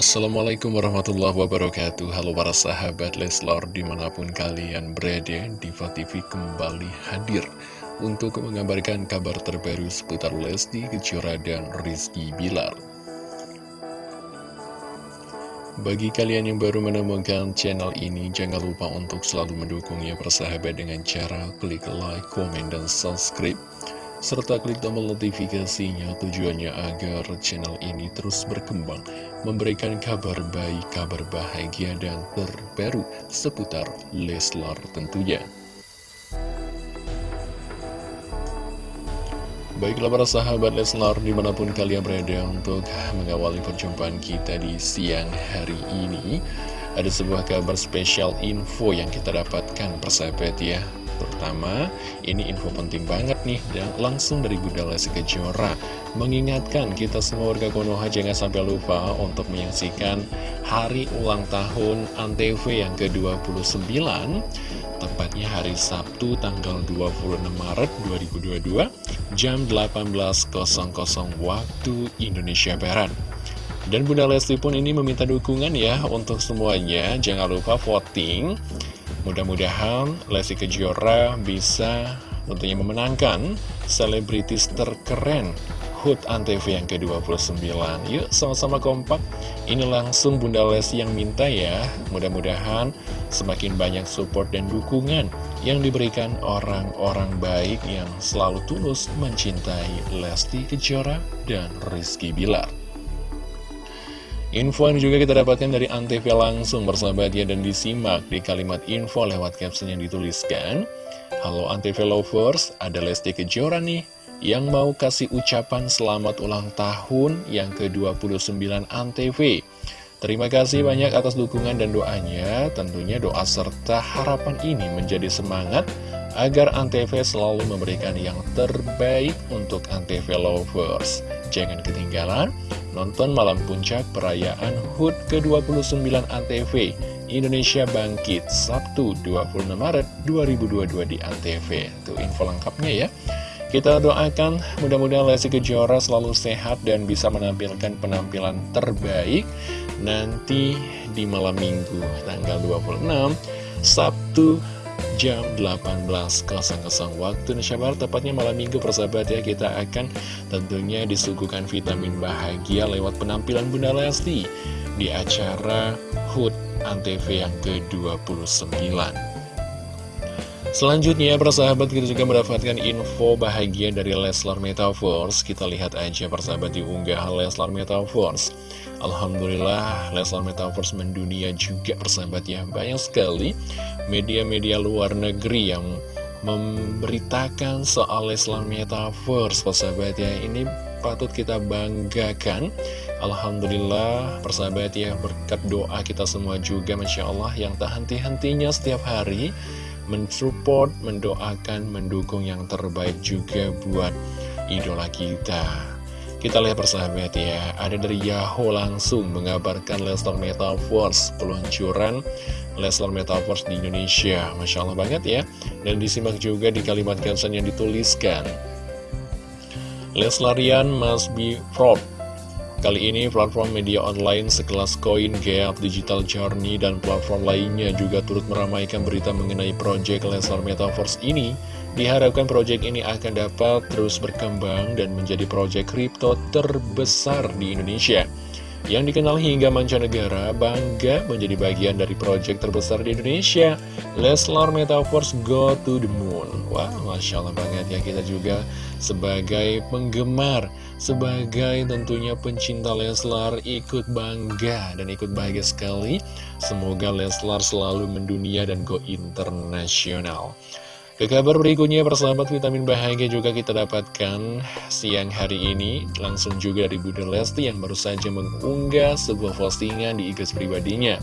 Assalamualaikum warahmatullahi wabarakatuh. Halo para sahabat Leslar di mana pun kalian berada Diva TV kembali hadir Untuk mengabarkan kabar terbaru seputar Lesti Kejora dan Rizky Bilar. Bagi kalian yang baru menemukan channel ini Jangan lupa untuk selalu mendukungnya persahabat dengan cara klik like, komen, dan subscribe serta klik tombol notifikasinya tujuannya agar channel ini terus berkembang, memberikan kabar baik, kabar bahagia, dan terbaru seputar Leslar tentunya. Baiklah para sahabat Leslar di mana pun kalian berada untuk mengawali perjumpaan kita di siang hari ini Ada sebuah kabar spesial info yang kita dapatkan persahabat ya Pertama, ini info penting banget nih dan langsung dari Bunda Lesti Kejora mengingatkan kita semua warga Konoha jangan sampai lupa untuk menyaksikan hari ulang tahun Antv yang ke-29 tepatnya hari Sabtu tanggal 26 Maret 2022 jam 18.00 waktu Indonesia Barat. Dan Bunda Lesti pun ini meminta dukungan ya untuk semuanya, jangan lupa voting Mudah-mudahan Lesti Kejora bisa tentunya memenangkan selebritis terkeren HUT Antv yang ke-29 Yuk sama-sama kompak. Ini langsung Bunda Lesti yang minta ya. Mudah-mudahan semakin banyak support dan dukungan Yang diberikan orang-orang baik yang selalu tulus mencintai Lesti Kejora dan Rizky Bilar Info yang juga kita dapatkan dari Antv langsung bersahabat ya dan disimak di kalimat info lewat caption yang dituliskan. Halo Antv Lovers, ada Lesti Kejora nih yang mau kasih ucapan selamat ulang tahun yang ke-29 Antv. Terima kasih banyak atas dukungan dan doanya, tentunya doa serta harapan ini menjadi semangat agar Antv selalu memberikan yang terbaik untuk Antv Lovers. Jangan ketinggalan nonton malam puncak perayaan HUT ke-29 Antv Indonesia Bangkit Sabtu 26 Maret 2022 di Antv. Itu info lengkapnya ya. Kita doakan mudah-mudahan Lesti Kejora selalu sehat dan bisa menampilkan penampilan terbaik nanti di malam minggu tanggal 26 Sabtu jam 18.00 waktu Indonesia Barat tepatnya malam minggu persahabat ya kita akan tentunya disuguhkan vitamin bahagia lewat penampilan Bunda Lesti di acara HUT Antv yang ke-29 Selanjutnya, persahabat kita juga mendapatkan info bahagia dari Leslar Metaverse. Kita lihat aja persahabat di unggahan Leslar Metaverse. Alhamdulillah, Leslar Metaverse mendunia juga persahabat ya. Banyak sekali media-media luar negeri yang memberitakan soal Leslar Metaverse, persahabat ya. Ini patut kita banggakan. Alhamdulillah, persahabat ya, berkat doa kita semua juga, Masya Allah, yang tak henti-hentinya setiap hari mensupport, mendoakan, mendukung yang terbaik juga buat idola kita. Kita lihat persahabat ya, ada dari Yahoo langsung mengabarkan Leslar Metaverse peluncuran Leslar Metaverse di Indonesia. Masya Allah banget ya. Dan disimak juga di kalimat caption yang dituliskan. Leslarian must be fraud Kali ini platform media online sekelas Coin, Gap, Digital Journey, dan platform lainnya juga turut meramaikan berita mengenai proyek Leslar Metaverse ini. Diharapkan proyek ini akan dapat terus berkembang dan menjadi proyek kripto terbesar di Indonesia yang dikenal hingga mancanegara bangga menjadi bagian dari proyek terbesar di Indonesia Leslar Metaverse Go to the Moon. Wah, Masya Allah banget ya kita juga sebagai penggemar sebagai tentunya pencinta Leslar ikut bangga dan ikut bahagia sekali. Semoga Leslar selalu mendunia dan go internasional ke kabar berikutnya persahabat vitamin bahagia juga kita dapatkan siang hari ini langsung juga dari Bunda Lesti yang baru saja mengunggah sebuah postingan di IG pribadinya.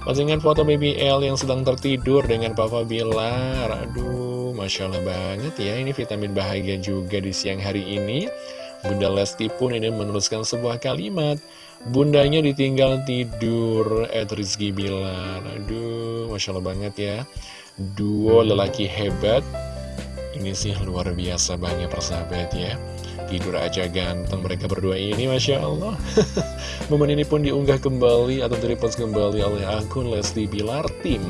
Postingan foto BBL yang sedang tertidur dengan Papa Bilar. Aduh, Masya Allah banget ya ini vitamin bahagia juga di siang hari ini. Bunda Lesti pun ini menuliskan sebuah kalimat Bundanya ditinggal tidur Ed Rizky Bilar Aduh, Masya Allah banget ya Duo lelaki hebat. Ini sih luar biasa banget persahabat ya. Tidur aja ganteng mereka berdua ini Masya Allah. Momen ini pun diunggah kembali atau direpost kembali oleh akun Lesti Bilar Tim.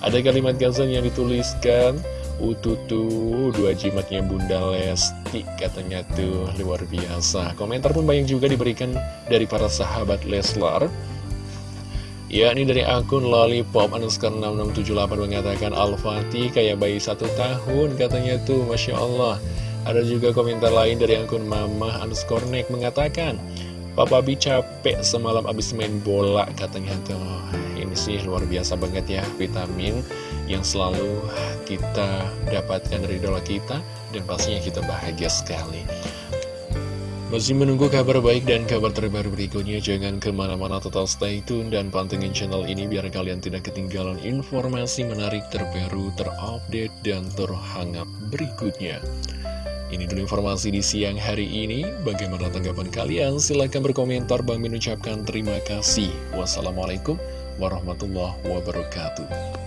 Ada kalimat gasan yang dituliskan Ututu, dua jimatnya Bunda Lesti katanya tuh. Luar biasa. Komentar pun banyak juga diberikan dari para sahabat Leslar Ya, ini dari akun lollipop underscore 6678 mengatakan Al-Fatih kayak bayi satu tahun katanya tuh, Masya Allah. Ada juga komentar lain dari akun Mama underscore neck mengatakan Papa Bi capek semalam abis main bola katanya tuh. Ini sih luar biasa banget ya vitamin yang selalu kita dapatkan dari idola kita dan pastinya kita bahagia sekali. Masih menunggu kabar baik dan kabar terbaru berikutnya, jangan ke mana-mana total stay tune dan pantengin channel ini biar kalian tidak ketinggalan informasi menarik terbaru, terupdate, dan terhangat berikutnya. Ini dulu informasi di siang hari ini, bagaimana tanggapan kalian? Silahkan berkomentar, Bang Min ucapkan terima kasih. Wassalamualaikum warahmatullahi wabarakatuh.